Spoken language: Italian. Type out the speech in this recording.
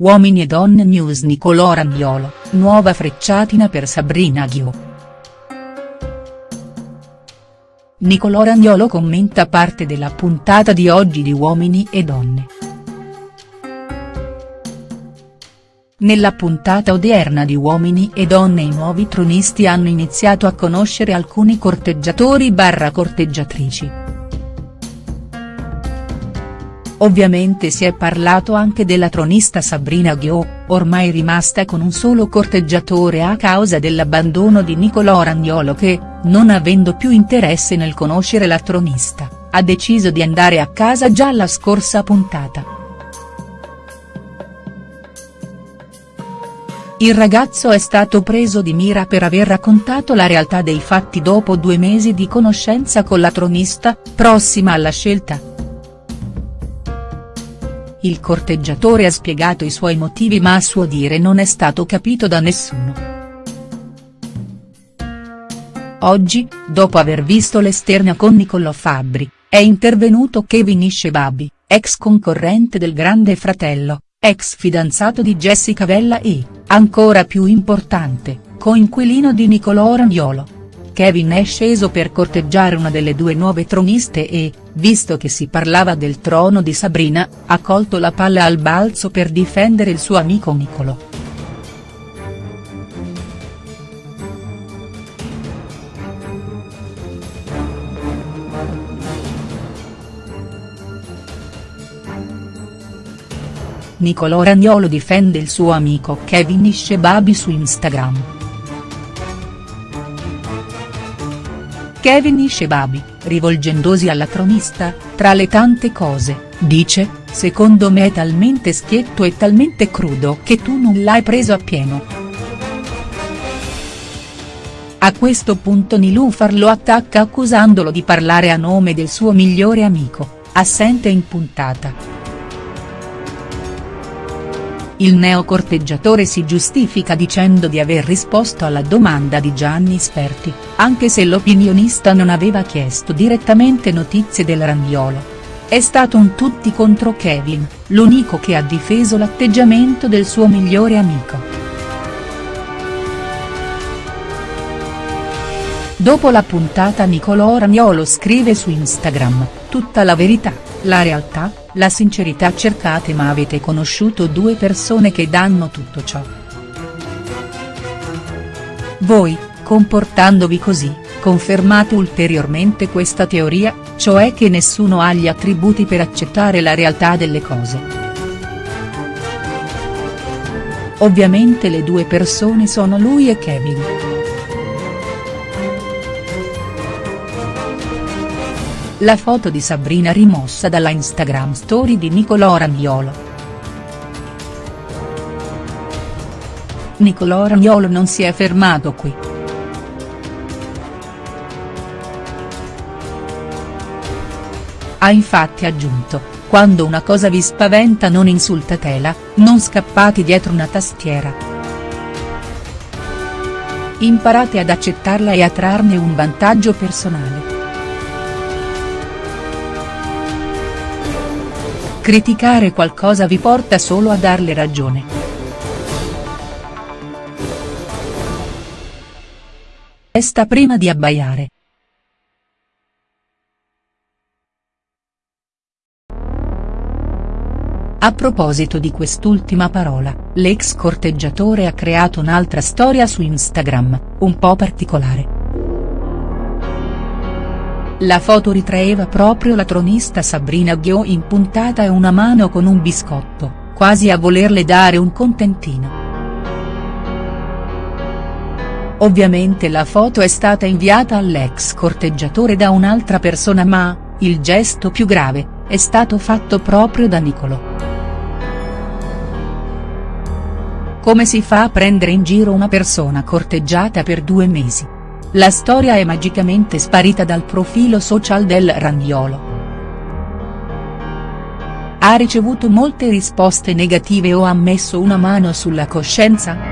Uomini e donne news Nicolò Ragnolo, nuova frecciatina per Sabrina Ghio. Nicolò Ragnolo commenta parte della puntata di oggi di Uomini e donne. Nella puntata odierna di Uomini e donne i nuovi tronisti hanno iniziato a conoscere alcuni corteggiatori barra corteggiatrici. Ovviamente si è parlato anche della tronista Sabrina Ghio, ormai rimasta con un solo corteggiatore a causa dell'abbandono di Nicolò Ragnolo che, non avendo più interesse nel conoscere la tronista, ha deciso di andare a casa già la scorsa puntata. Il ragazzo è stato preso di mira per aver raccontato la realtà dei fatti dopo due mesi di conoscenza con la tronista, prossima alla scelta, il corteggiatore ha spiegato i suoi motivi ma a suo dire non è stato capito da nessuno. Oggi, dopo aver visto l'esterna con Niccolò Fabbri, è intervenuto Kevin Iscebabi, ex concorrente del Grande Fratello, ex fidanzato di Jessica Vella e, ancora più importante, coinquilino di Niccolò Ragnolo. Kevin è sceso per corteggiare una delle due nuove troniste e, visto che si parlava del trono di Sabrina, ha colto la palla al balzo per difendere il suo amico Niccolò. Niccolò Ragnolo difende il suo amico Kevin Iscebabi su Instagram. Kevin Iscebabi, rivolgendosi alla tronista, tra le tante cose, dice, secondo me è talmente schietto e talmente crudo che tu non l'hai preso appieno. A questo punto Nilufar lo attacca accusandolo di parlare a nome del suo migliore amico, assente in puntata. Il neocorteggiatore si giustifica dicendo di aver risposto alla domanda di Gianni Sperti, anche se l'opinionista non aveva chiesto direttamente notizie del Ragnolo. È stato un tutti contro Kevin, l'unico che ha difeso l'atteggiamento del suo migliore amico. Dopo la puntata Nicolò Ragnolo scrive su Instagram, tutta la verità, la realtà, la sincerità cercate ma avete conosciuto due persone che danno tutto ciò. Voi, comportandovi così, confermate ulteriormente questa teoria, cioè che nessuno ha gli attributi per accettare la realtà delle cose. Ovviamente le due persone sono lui e Kevin. La foto di Sabrina rimossa dalla Instagram story di Nicolò Ragnolo. Nicolò Ragnolo non si è fermato qui. Ha infatti aggiunto, quando una cosa vi spaventa non insultatela, non scappate dietro una tastiera. Imparate ad accettarla e a trarne un vantaggio personale. Criticare qualcosa vi porta solo a darle ragione. Resta prima di abbaiare. A proposito di quest'ultima parola, l'ex corteggiatore ha creato un'altra storia su Instagram, un po' particolare. La foto ritraeva proprio la tronista Sabrina Ghio in puntata e una mano con un biscotto, quasi a volerle dare un contentino. Ovviamente la foto è stata inviata all'ex corteggiatore da un'altra persona ma, il gesto più grave, è stato fatto proprio da Nicolò. Come si fa a prendere in giro una persona corteggiata per due mesi? La storia è magicamente sparita dal profilo social del Ragnolo. Ha ricevuto molte risposte negative o ha messo una mano sulla coscienza?.